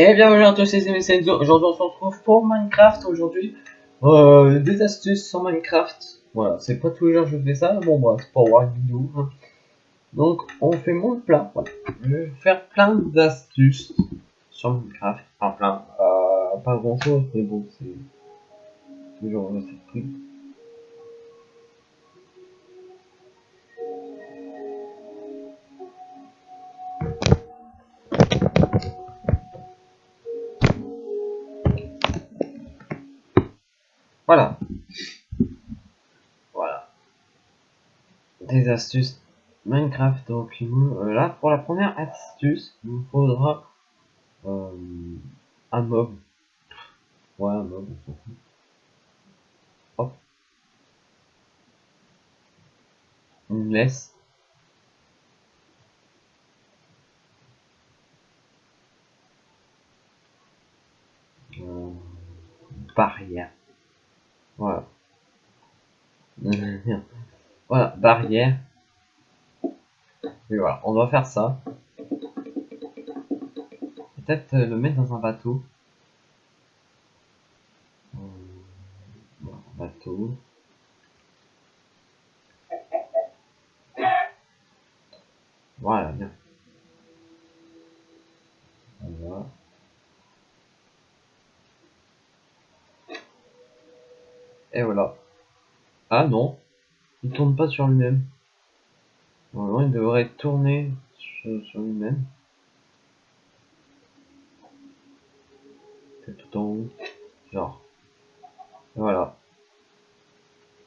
Et bienvenue à tous les amis, aujourd'hui on se retrouve pour Minecraft aujourd'hui. Euh, des astuces sur Minecraft. Voilà, c'est pas tous les jours que je fais ça, bon bah c'est pour voir une vidéo. Donc on fait mon plat. Je vais faire plein d'astuces sur Minecraft. Enfin plein, euh, pas grand chose, mais bon c'est toujours le truc. Voilà. Voilà. Des astuces Minecraft. Donc, euh, là, pour la première astuce, il nous faudra euh, un mob. Ouais, un mob. Hop. Une laisse. Euh, barrière. Voilà. voilà, barrière. Et voilà, on doit faire ça. Peut-être euh, le mettre dans un bateau. Euh, voilà, bateau. Voilà, bien. Voilà. Et voilà. Ah non, il tourne pas sur lui-même. Normalement, il devrait tourner sur, lui-même. C'est tout en haut. Genre. Voilà.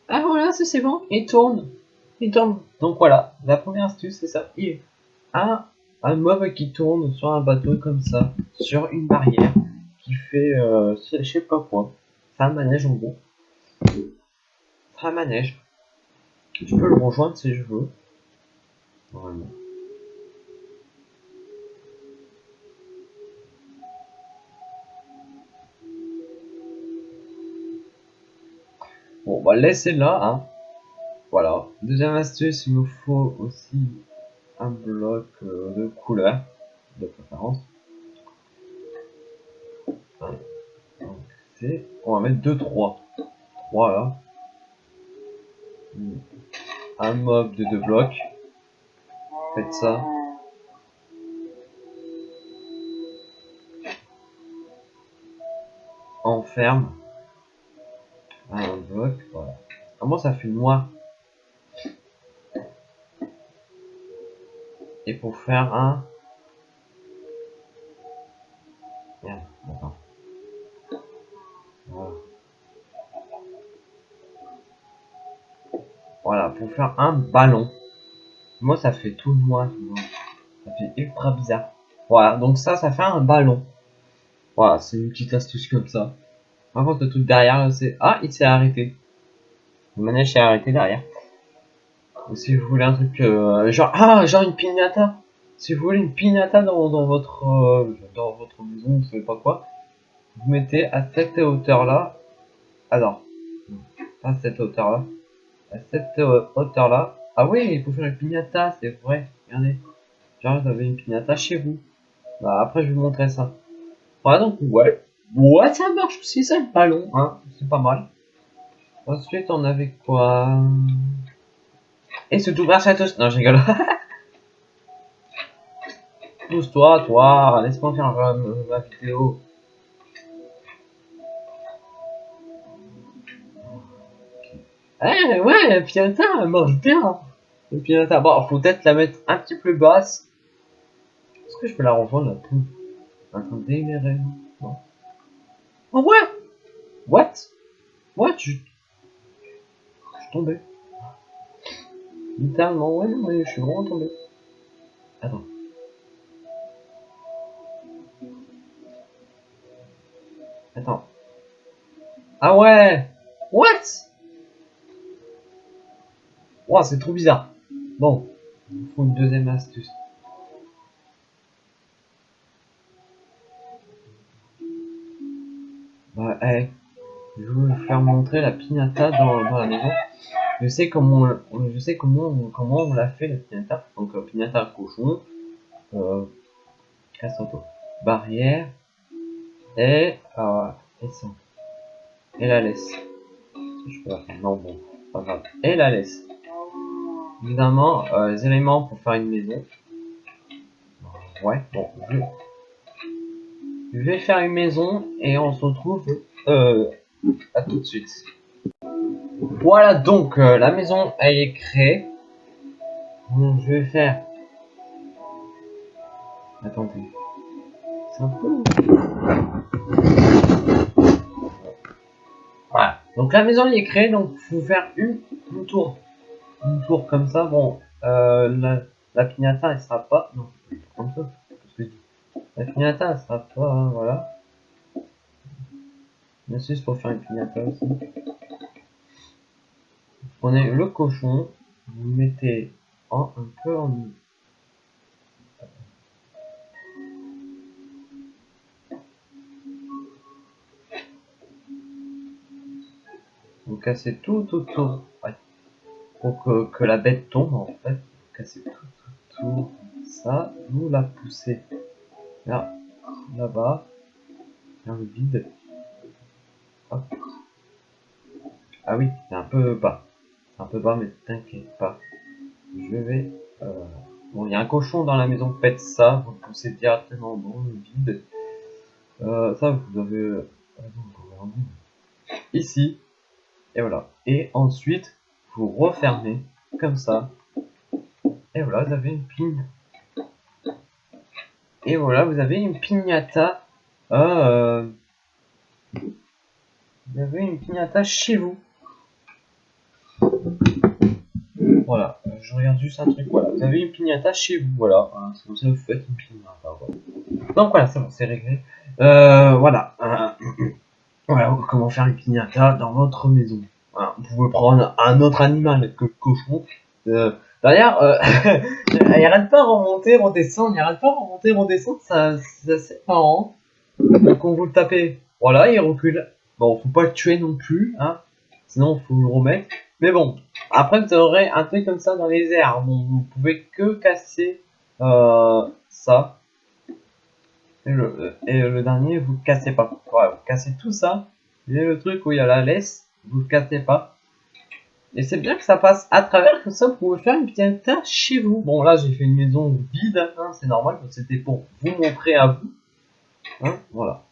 Ah voilà, c'est bon, il tourne. Il tourne. Donc voilà, la première astuce c'est ça. Il a un mob qui tourne sur un bateau comme ça, sur une barrière, qui fait, euh, je sais pas quoi. C'est un manège en gros un manège. Je peux le rejoindre si je veux. Normalement. Bon, on va le laisser là. Hein. Voilà. Deuxième astuce, il nous faut aussi un bloc euh, de couleur, de préférence. C'est... On va mettre 2, 3. 3 là un mob de deux blocs. Faites ça. Enferme. Un bloc, voilà. Comment ça fait noir Et pour faire un... faire un ballon. Moi, ça fait tout noir. Ça fait ultra bizarre. Voilà, donc ça, ça fait un ballon. Voilà, c'est une petite astuce comme ça. Par contre, le truc derrière, c'est... Ah, il s'est arrêté. Le manège s'est arrêté derrière. Si vous voulez un truc... Euh, genre... Ah, genre une pignata. Si vous voulez une pignata dans, votre... Euh, dans votre maison, vous savez pas quoi. Vous mettez à cette hauteur-là. Alors. À cette hauteur-là à cette euh, hauteur là. Ah oui, il faut faire une pignata, c'est vrai. Regardez. Genre, vous avez une pignata chez vous. Bah, après, je vais vous montrer ça. Voilà, donc, ouais. Ouais, ça marche aussi, ça, le ballon, hein. C'est pas mal. Ensuite, on avait quoi? Et c'est tout grâce à tous. Non, je rigole. Pousse-toi, toi. Laisse-moi faire euh, ma vidéo. Eh ouais, la pignata, elle marche bien. La pignata, bon, faut peut-être la mettre un petit peu basse. Est-ce que je peux la rejoindre la tout Attendez, mais non. Oh ouais? What? What? Je... je suis tombé. Littéralement, ouais, non, je suis vraiment tombé. Attends. Attends. Ah ouais What? Wow, c'est trop bizarre. Bon, il faut une deuxième astuce. Bah, hey, je vais vous faire montrer la pignata dans, dans la maison. Je sais comment, je sais comment, comment on l'a fait la pignata. Donc, euh, pignata cochon, euh, casse barrière, et, euh, et. Et la laisse. Je peux la faire. Non, bon, pas grave. Et la laisse. Évidemment, euh, les éléments pour faire une maison. Ouais, bon, je... je vais faire une maison et on se retrouve euh, à tout de suite. Voilà donc, euh, la maison elle est créée. Donc, je vais faire... Attendez. C'est un peu... Voilà. Donc la maison elle est créée, donc faut faire une, une tour. Une tour comme ça, bon, euh, la, la elle sera pas... Non, comme ça. La pignata elle sera pas... hein, voilà. Sûr, c'est pour faire une pignata aussi. Vous prenez le cochon, vous mettez en, un peu en... Vous cassez tout autour. Pour que, la bête tombe en fait. Vous cassez tout. Ça, vous la poussez. Là, là-bas. Dans le vide. Ah oui, c'est un peu bas. C'est un peu bas, mais t'inquiète pas. Je vais... Euh... Bon, il y a un cochon dans la maison, faites ça. Vous le poussez directement dans le vide. Euh, ça, vous avez... Ici. Et voilà. Et ensuite, vous refermez comme ça. Et voilà, vous avez une pigne. Et voilà, vous avez une pignata. Euh, vous avez une pignata chez vous. Voilà, je regarde juste un truc. Voilà, vous avez une pignata chez vous. Voilà, voilà c'est comme ça vous faites une pignata. Voilà. Donc voilà, c'est bon, c'est réglé. Euh, voilà. Euh, voilà, comment faire une pignata dans votre maison. Vous pouvez prendre un autre animal que le cochon. Euh, D'ailleurs, euh, il arrête pas de remonter, redescendre, il arrête pas de remonter, redescendre, ça, c'est assez marrant. On vous le tapez, voilà, il recule. Bon, faut pas le tuer non plus, hein, sinon faut le remettre. Mais bon, après vous aurez un truc comme ça dans les airs, bon, vous pouvez que casser euh, ça. Et le, dernier, vous le cassez pas. Vous cassez tout ça. Et le truc où il y a la laisse, vous le cassez pas. Et c'est bien que ça passe à travers, comme ça vous pouvez faire une petite tâche chez vous. Bon là j'ai fait une maison vide, hein, c'est normal, c'était pour vous montrer à vous. Hein, voilà.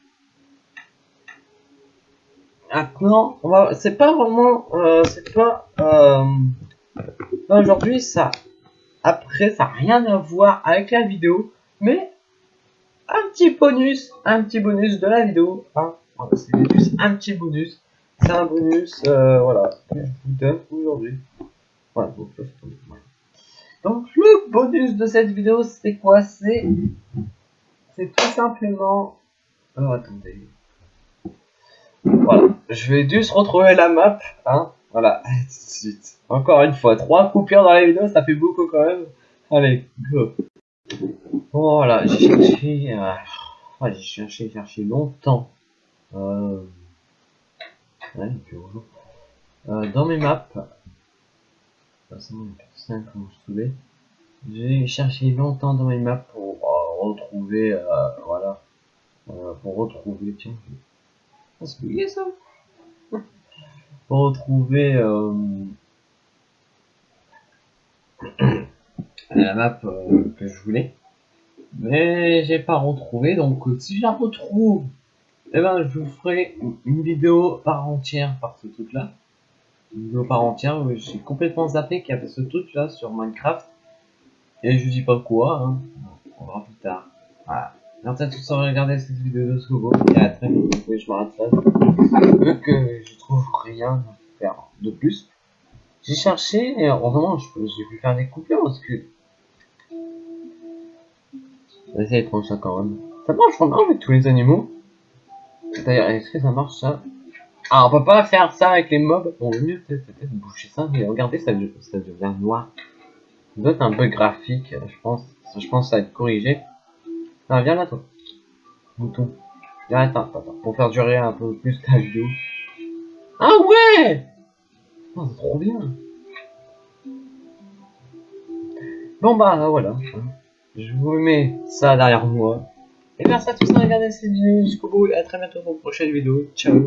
Maintenant, va, c'est pas vraiment, euh, c'est pas, euh, aujourd'hui ça, après ça n'a rien à voir avec la vidéo, mais un petit bonus, un petit bonus de la vidéo, hein, voilà, un petit bonus c'est un bonus, euh, voilà, aujourd'hui. Voilà, donc, donc le bonus de cette vidéo, c'est quoi? C'est tout simplement... Alors attendez. Voilà, je vais juste retrouver la map, hein. Voilà. Encore une fois, trois coupures dans la vidéo, ça fait beaucoup quand même. Allez, go. Voilà, j'ai cherché... Euh... J'ai cherché, cherché longtemps. Euh... Euh, dans mes maps, j'ai cherché longtemps dans mes maps pour euh, retrouver, euh, voilà, pour retrouver, tiens, oublié ça, pour retrouver la map que je voulais, mais j'ai pas retrouvé, donc si je la retrouve eh ben, je vous ferai une vidéo par entière par ce truc là. Une vidéo par entière, j'ai complètement zappé qu'il y avait ce truc là sur Minecraft. Et je dis pas quoi, hein. On verra plus tard. Voilà. Merci à tous d'avoir regardé cette vidéo de Scobo. Et à très vite. Oui, je m'arrête là. Vu que je trouve rien à faire de plus. J'ai cherché, et heureusement, j'ai pu faire des coupures parce que. On va essayer de prendre ça quand même. Ça marche vraiment avec tous les animaux. D'ailleurs, est-ce que ça marche ça? Ah, on peut pas faire ça avec les mobs. Bon, le mieux peut-être peut boucher ça, mais regardez, ça, ça devient noir. Ça un bug graphique, je pense. Je pense que ça va être corrigé. Ah, viens là, toi. Bouton. Viens, attends, attends, pour faire durer un peu plus ta vidéo. Ah ouais oh, C'est trop bien. Bon bah voilà. Je vous mets ça derrière moi. Et merci à tous d'avoir regardé cette vidéo jusqu'au bout et à très bientôt pour une prochaine vidéo. Ciao.